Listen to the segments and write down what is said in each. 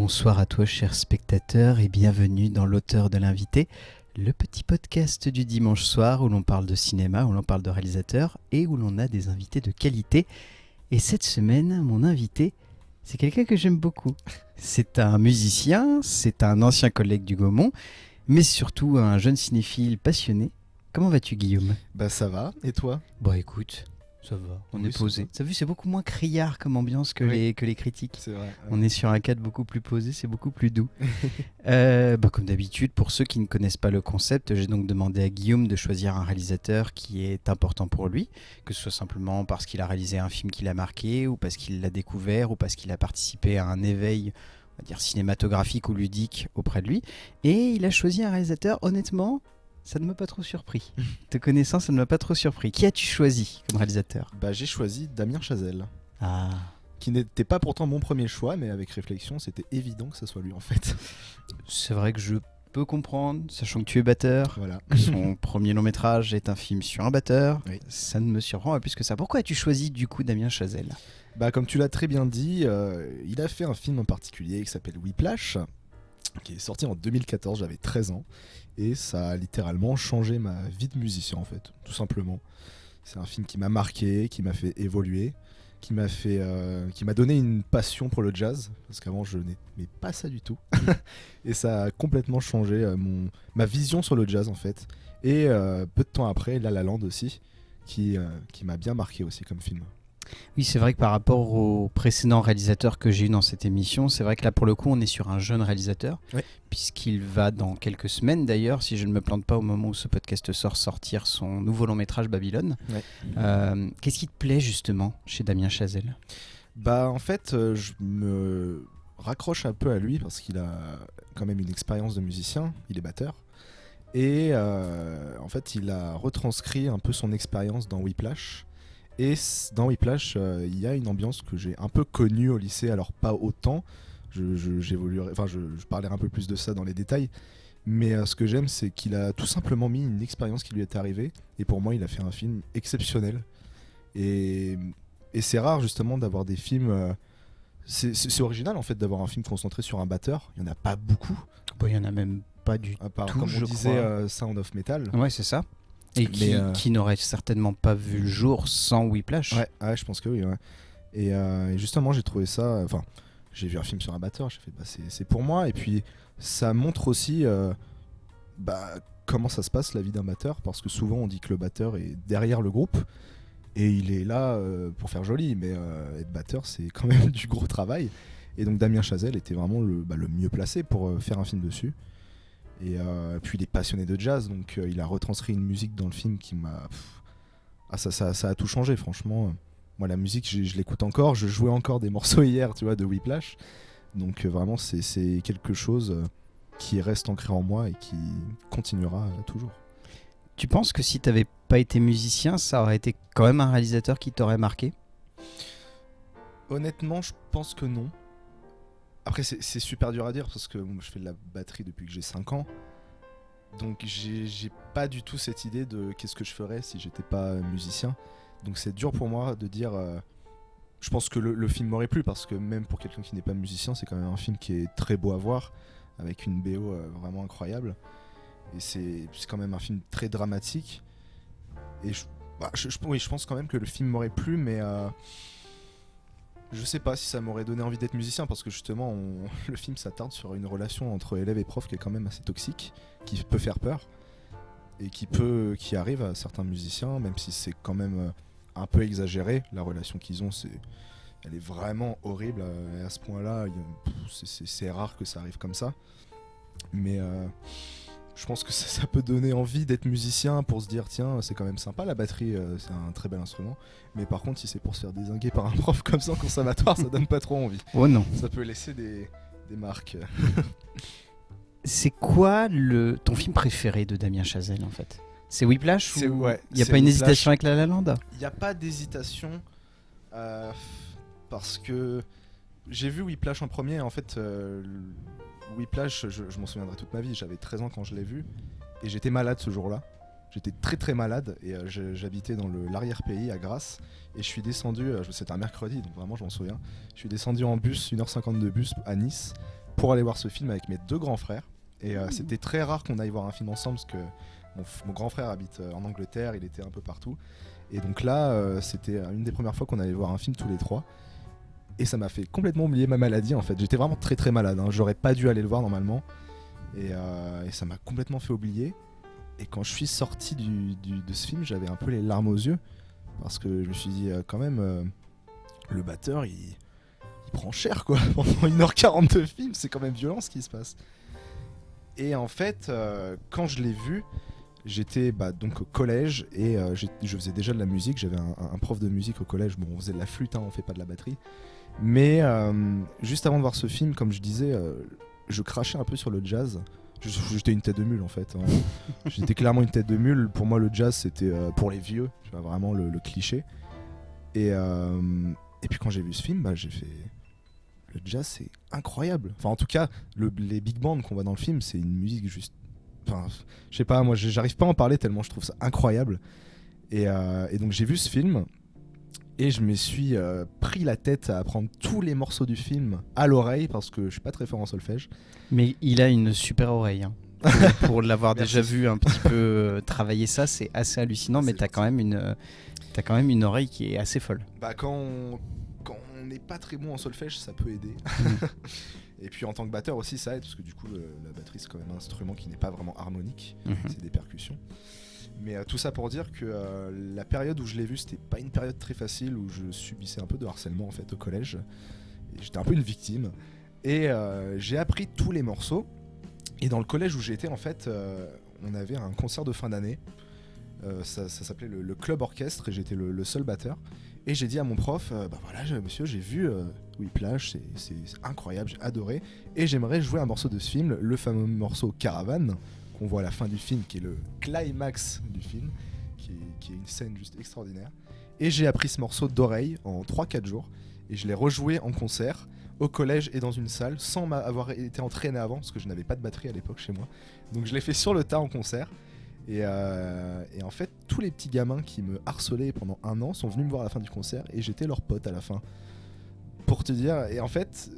Bonsoir à toi, chers spectateurs, et bienvenue dans l'auteur de l'invité, le petit podcast du dimanche soir où l'on parle de cinéma, où l'on parle de réalisateurs et où l'on a des invités de qualité. Et cette semaine, mon invité, c'est quelqu'un que j'aime beaucoup. C'est un musicien, c'est un ancien collègue du Gaumont, mais surtout un jeune cinéphile passionné. Comment vas-tu, Guillaume? Bah ça va, et toi? Bon, écoute, ça va, on Oui, est posé. T'as vu, c'est beaucoup moins criard comme ambiance que, Oui. les, que les critiques. C'est vrai. On est sur un cadre beaucoup plus posé, c'est beaucoup plus doux. Euh, bah, comme d'habitude, pour ceux qui ne connaissent pas le concept, j'ai donc demandé à Guillaume de choisir un réalisateur qui est important pour lui, que ce soit simplement parce qu'il a réalisé un film qui l'a marqué, ou parce qu'il l'a découvert, ou parce qu'il a participé à un éveil, on va dire cinématographique ou ludique auprès de lui. Et il a choisi un réalisateur, honnêtement, ça ne m'a pas trop surpris. Te connaissant, ça ne m'a pas trop surpris. Qui as-tu choisi comme réalisateur? Bah j'ai choisi Damien Chazelle, Ah. qui n'était pas pourtant mon premier choix, mais avec réflexion, c'était évident que ce soit lui en fait. C'est vrai que je peux comprendre, sachant que tu es batteur. voilà. Son premier long métrage est un film sur un batteur. Oui. Ça ne me surprend pas plus que ça. Pourquoi as-tu choisi du coup Damien Chazelle? Bah comme tu l'as très bien dit, euh, il a fait un film en particulier qui s'appelle Whiplash, qui est sorti en 2014, j'avais 13 ans, et ça a littéralement changé ma vie de musicien en fait, tout simplement. C'est un film qui m'a marqué, qui m'a fait évoluer, qui m'a fait, euh, qui m'a donné une passion pour le jazz, parce qu'avant je n'aimais pas ça du tout, et ça a complètement changé euh, mon, ma vision sur le jazz en fait. Et euh, peu de temps après, La La Land aussi, qui, qui m'a bien marqué aussi comme film. Oui, c'est vrai que par rapport aux précédents réalisateurs que j'ai eu dans cette émission, c'est vrai que là pour le coup on est sur un jeune réalisateur, puisqu'il va dans quelques semaines d'ailleurs, si je ne me plante pas au moment où ce podcast sort, sortir son nouveau long métrage Babylone. Euh, Qu'est-ce qui te plaît justement chez Damien Chazelle? Bah en fait, euh, je me raccroche un peu à lui parce qu'il a quand même une expérience de musicien, il est batteur. Et euh, en fait, il a retranscrit un peu son expérience dans Whiplash. Et dans Whiplash, euh, il y a une ambiance que j'ai un peu connue au lycée, alors pas autant. Je, je- enfin, je, je parlerai un peu plus de ça dans les détails. Mais euh, ce que j'aime, c'est qu'il a tout simplement mis une expérience qui lui est arrivée. Et pour moi, il a fait un film exceptionnel. Et, et c'est rare justement d'avoir des films. euh, c'est, original en fait d'avoir un film concentré sur un batteur. Il n'y en a pas beaucoup. Bon, Il y en a même pas du À part, Tout, comme je on disait, crois. euh, Sound of Metal. Ouais, c'est ça. Et qui, euh, qui n'aurait certainement pas vu le jour sans Whiplash. Ouais, ouais, je pense que oui. ouais. Et, euh, et justement, j'ai trouvé ça. Enfin, j'ai vu un film sur un batteur. J'ai fait, bah, c'est, pour moi. Et puis, ça montre aussi euh, bah, comment ça se passe la vie d'un batteur. Parce que souvent, on dit que le batteur est derrière le groupe. Et il est là euh, pour faire joli. Mais euh, être batteur, c'est quand même du gros travail. Et donc, Damien Chazelle était vraiment le, bah, le mieux placé pour euh, faire un film dessus. Et euh, puis, il est passionné de jazz. Donc, euh, il a retranscrit une musique dans le film qui m'a. Ah, ça, ça, ça a tout changé, franchement. Moi, la musique, je, je l'écoute encore. Je jouais encore des morceaux hier, tu vois, de Whiplash. Donc, euh, vraiment, c'est- c'est quelque chose qui reste ancré en moi et qui continuera toujours. Tu penses que si t'avais pas été musicien, ça aurait été quand même un réalisateur qui t'aurait marqué? Honnêtement, je pense que non. Après, c'est super dur à dire parce que je fais de la batterie depuis que j'ai 5 ans. Donc, j'ai pas du tout cette idée de qu'est-ce que je ferais si j'étais pas musicien. Donc, c'est dur pour moi de dire. euh, je pense que le, film m'aurait plu parce que même pour quelqu'un qui n'est pas musicien, c'est quand même un film qui est très beau à voir avec une BO euh, vraiment incroyable. Et c'est quand même un film très dramatique. Et je, bah, je- oui, je pense quand même que le film m'aurait plu, mais. euh, je sais pas si ça m'aurait donné envie d'être musicien parce que justement le film s'attarde sur une relation entre élève et prof qui est quand même assez toxique, qui peut faire peur et qui peut qui arrive à certains musiciens même si c'est quand même euh, un peu exagéré la relation qu'ils ont c'est elle est vraiment horrible euh, et à ce point-là c'est rare que ça arrive comme ça. Mais euh, je pense que ça, ça peut donner envie d'être musicien pour se dire tiens c'est quand même sympa la batterie euh, c'est un très bel instrument. Mais par contre si c'est pour se faire désinguer par un prof comme ça en conservatoire ça donne pas trop envie. Oh non. ça peut laisser des, des marques. C'est quoi le ton film préféré de Damien Chazelle en fait? C'est Whiplash C'est- ou ouais, il y a pas une hésitation avec La La Land? Il n'y a pas d'hésitation euh, parce que j'ai vu Whiplash en premier. En fait, euh, Whiplash, je, je m'en souviendrai toute ma vie. J'avais 13 ans quand je l'ai vu et j'étais malade ce jour-là. J'étais très très malade et euh, j'habitais dans l'arrière-pays à Grasse et je suis descendu, euh, c'était un mercredi donc vraiment je m'en souviens. Je suis descendu en bus, 1h50 de bus à Nice pour aller voir ce film avec mes deux grands frères. Et euh, c'était très rare qu'on aille voir un film ensemble parce que mon, grand frère habite en Angleterre, il était un peu partout. Et donc là, c'était une des premières fois qu'on allait voir un film tous les trois. Et ça m'a fait complètement oublier ma maladie en fait. J'étais vraiment très très malade. hein. J'aurais pas dû aller le voir normalement. Et, euh, et ça m'a complètement fait oublier. Et quand je suis sorti du- du- de ce film, j'avais un peu les larmes aux yeux. Parce que je me suis dit, euh, quand même, euh, le batteur, il, il prend cher quoi. Pendant 1h40 de film, c'est quand même violent ce qui se passe. Et en fait, quand je l'ai vu, j'étais bah, donc au collège et je faisais déjà de la musique. J'avais un, un prof de musique au collège. Bon, on faisait de la flûte, hein, on fait pas de la batterie. Mais euh, juste avant de voir ce film, comme je disais, euh, je crachais un peu sur le jazz. J'étais une tête de mule en fait. hein. J'étais clairement une tête de mule. Pour moi, le jazz c'était euh, pour les vieux, tu vois, vraiment le, le cliché. Et, euh, et puis quand j'ai vu ce film, bah, j'ai fait. Le jazz c'est incroyable. Enfin, en tout cas, le- les big bands qu'on voit dans le film, c'est une musique juste. Enfin, je sais pas, moi j'arrive pas à en parler tellement je trouve ça incroyable. Et, euh, et donc j'ai vu ce film et je me suis euh, pris la tête à apprendre tous les morceaux du film à l'oreille parce que je suis pas très fort en solfège. Mais il a une super oreille. hein. Pour, pour l'avoir déjà vu un petit peu euh, travailler ça, c'est assez hallucinant. Mais C'est t'as quand même une, euh, quand même une oreille qui est assez folle. Bah quand on quand on n'est pas très bon en solfège, ça peut aider. et puis en tant que batteur aussi, ça aide parce que du coup le- la batterie c'est quand même un instrument qui n'est pas vraiment harmonique, Mhm. c'est des percussions. Mais euh, tout ça pour dire que euh, la période où je l'ai vu, c'était pas une période très facile où je subissais un peu de harcèlement en fait au collège. J'étais un peu une victime. Et euh, j'ai appris tous les morceaux. Et dans le collège où j'étais, en fait, on avait un concert de fin d'année. Ça s'appelait le, club orchestre et j'étais le, le seul batteur. Et j'ai dit à mon prof, bah voilà, monsieur, j'ai vu Whiplash, c'est incroyable, j'ai adoré. Et j'aimerais jouer un morceau de ce film, le fameux morceau Caravane, qu'on voit la fin du film, qui est le climax du film, qui est, une scène juste extraordinaire. Et j'ai appris ce morceau d'oreille en 3-4 jours. Et je l'ai rejoué en concert, au collège et dans une salle, sans avoir été entraîné avant, parce que je n'avais pas de batterie à l'époque chez moi. Donc je l'ai fait sur le tas en concert. Et, euh, et en fait, tous les petits gamins qui me harcelaient pendant un an sont venus me voir à la fin du concert et j'étais leur pote à la fin. Pour te dire, et en fait,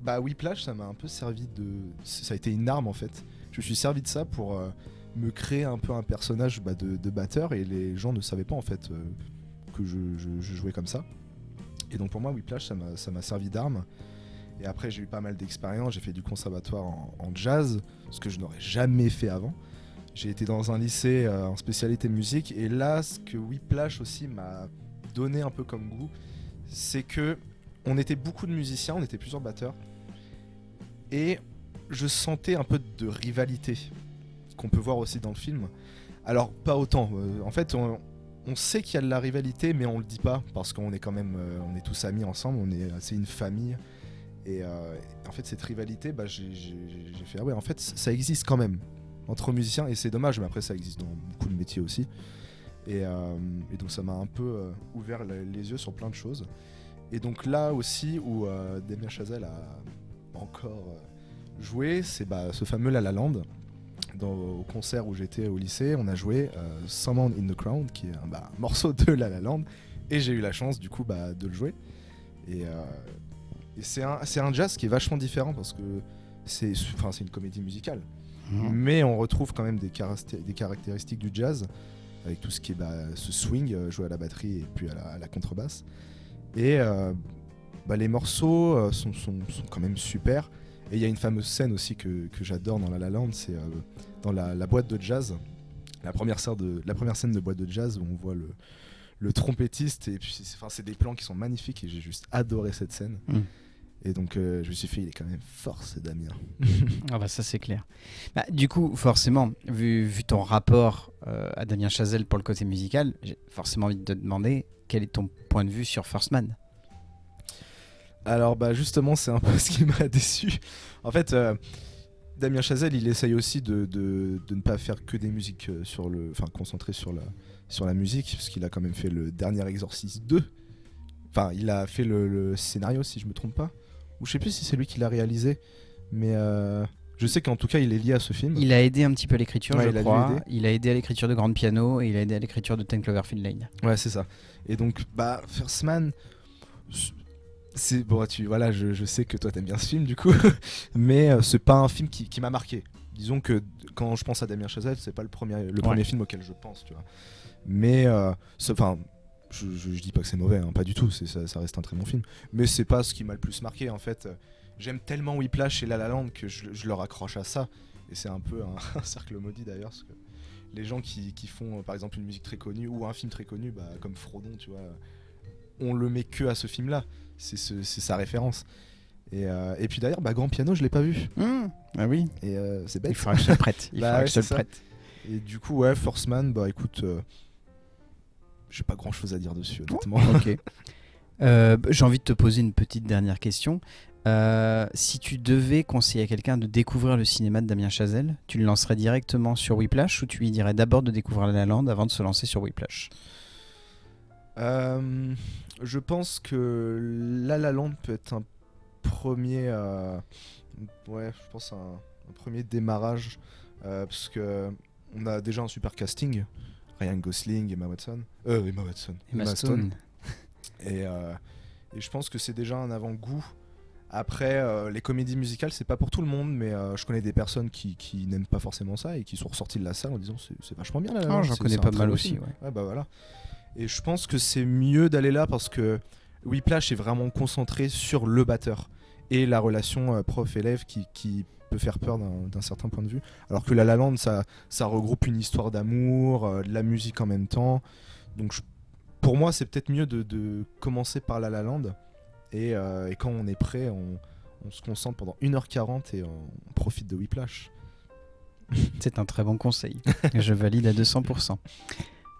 bah Whiplash, ça m'a un peu servi de. Ça a été une arme en fait. Je me suis servi de ça pour euh, me créer un peu un personnage bah, de, batteur et les gens ne savaient pas en fait euh, que je, jouais comme ça. Et donc pour moi, Whiplash, ça m'a servi d'arme. Et après, j'ai eu pas mal d'expériences. J'ai fait du conservatoire en, en jazz, ce que je n'aurais jamais fait avant. J'ai été dans un lycée euh, en spécialité musique. Et là, ce que Whiplash aussi m'a donné un peu comme goût, c'est que on était beaucoup de musiciens, on était plusieurs batteurs. Et je sentais un peu de rivalité qu'on peut voir aussi dans le film. Alors, pas autant. euh, en fait, on, on sait qu'il y a de la rivalité, mais on le dit pas parce qu'on est quand même, euh, on est tous amis ensemble, on est, c'est une famille. Et euh, en fait, cette rivalité, bah, j'ai fait ah ouais, en fait, ça existe quand même entre musiciens et c'est dommage, mais après ça existe dans beaucoup de métiers aussi. Et, donc ça m'a un peu ouvert le- les yeux sur plein de choses. Et donc là aussi où Damien Chazelle a encore joué, c'est bah, ce fameux La La Land. Dans, au concert où j'étais au lycée, on a joué euh, Someone in the Crown, qui est un bah, morceau de La La Land, et j'ai eu la chance du coup bah, de le jouer. Et, euh, et c'est un, c'est un jazz qui est vachement différent parce que c'est enfin, c'est une comédie musicale. Mhm. Mais on retrouve quand même des, des caractéristiques du jazz, avec tout ce qui est bah, ce swing euh, joué à la batterie et puis à la, à la contrebasse. Et euh, bah, les morceaux sont, sont- sont quand même super. Et il y a une fameuse scène aussi que, que j'adore dans La La Land, c'est euh, dans la, la boîte de jazz, la première, scène de, la première scène de boîte de jazz où on voit le, le trompettiste, et puis c'est enfin, c'est des plans qui sont magnifiques et j'ai juste adoré cette scène. Mm. Et donc euh, je me suis fait, il est quand même fort ce Damien. Ah bah ça c'est clair. Bah, du coup, forcément, vu, vu ton rapport euh, à Damien Chazelle pour le côté musical, j'ai forcément envie de te demander quel est ton point de vue sur First Man. Alors bah justement c'est un peu ce qui m'a déçu. En fait euh, Damien Chazelle il essaye aussi de, de- de ne pas faire que des musiques euh, sur le... Enfin concentré sur la, sur la musique parce qu'il a quand même fait le dernier Exorciste 2. Enfin il a fait le, le scénario si je me trompe pas. Ou je sais plus si c'est lui qui l'a réalisé. Mais euh, je sais qu'en tout cas il est lié à ce film. Il a aidé un petit peu à l'écriture, Ouais, je il crois. Il a aidé à l'écriture de Grand Piano et il a aidé à l'écriture de Ten Cloverfield Lane. Ouais c'est ça. Et donc bah First Man... c'est bon, tu voilà, je, je sais que toi t'aimes bien ce film du coup, mais euh, c'est pas un film qui, qui m'a marqué. Disons que quand je pense à Damien Chazelle, c'est pas le premier, le premier film auquel je pense, tu vois. Mais euh, enfin, je, je, je dis pas que c'est mauvais, hein, pas du tout. C'est ça, ça reste un très bon film. Mais c'est pas ce qui m'a le plus marqué en fait. J'aime tellement Whiplash et La La Land que je, je leur accroche à ça. Et c'est un peu un, un cercle maudit d'ailleurs, parce que les gens qui, qui font par exemple une musique très connue ou un film très connu, bah, comme Frodon, tu vois, on le met que à ce film-là. C'est ce- c'est sa référence. Et, euh, et puis d'ailleurs, bah, Grand Piano, je l'ai pas vu. Hmm, Ah oui, Et euh, c'est bête. il faudra que je le prête. Il Bah faudra ouais, que je te le c'est ça. prête. Et du coup, ouais, Force Man, bah écoute, euh, j'ai pas grand chose à dire dessus, honnêtement. Ok. Euh, J'ai envie de te poser une petite dernière question. Euh, si tu devais conseiller à quelqu'un de découvrir le cinéma de Damien Chazelle, tu le lancerais directement sur Whiplash ou tu lui dirais d'abord de découvrir La La Land avant de se lancer sur Whiplash? Euh, je pense que La La Land peut être un premier, euh, ouais, je pense un, un premier démarrage euh, parce que on a déjà un super casting, Ryan Gosling, Emma Watson, euh, Emma Watson, Emma Stone. Et, et je pense que c'est déjà un avant-goût. Après, les comédies musicales, c'est pas pour tout le monde, mais je connais des personnes qui, qui n'aiment pas forcément ça et qui sont ressorties de la salle en disant c'est vachement bien là. Ah, j'en connais pas mal aussi, ouais. Ouais, bah voilà. Et je pense que c'est mieux d'aller là parce que Whiplash est vraiment concentré sur le batteur et la relation euh, prof-élève qui, peut faire peur d'un certain point de vue. Alors que La La Land, ça, regroupe une histoire d'amour, euh, de la musique en même temps. Donc pour moi, c'est peut-être mieux de, commencer par La La Land. Et, euh, quand on est prêt, on, on se concentre pendant 1h40 et on, on profite de Whiplash. C'est un très bon conseil. Je valide à 200%.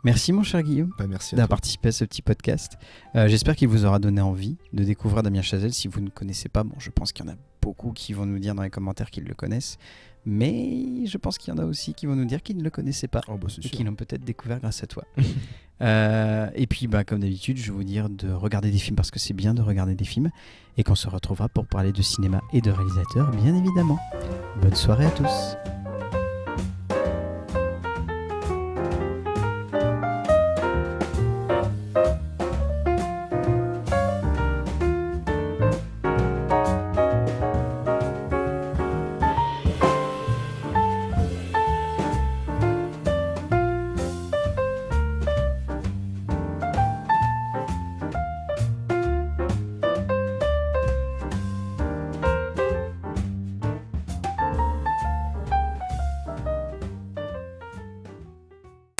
Merci mon cher Guillaume Bah, d'avoir participé à ce petit podcast. Euh, J'espère qu'il vous aura donné envie de découvrir Damien Chazelle. Si vous ne connaissez pas, bon, je pense qu'il y en a beaucoup qui vont nous dire dans les commentaires qu'ils le connaissent. Mais je pense qu'il y en a aussi qui vont nous dire qu'ils ne le connaissaient pas. Oh, bah, et qui l'ont peut-être découvert grâce à toi. Euh, et puis, bah, comme d'habitude, je vais vous dire de regarder des films parce que c'est bien de regarder des films et qu'on se retrouvera pour parler de cinéma et de réalisateurs, bien évidemment. Bonne soirée à tous.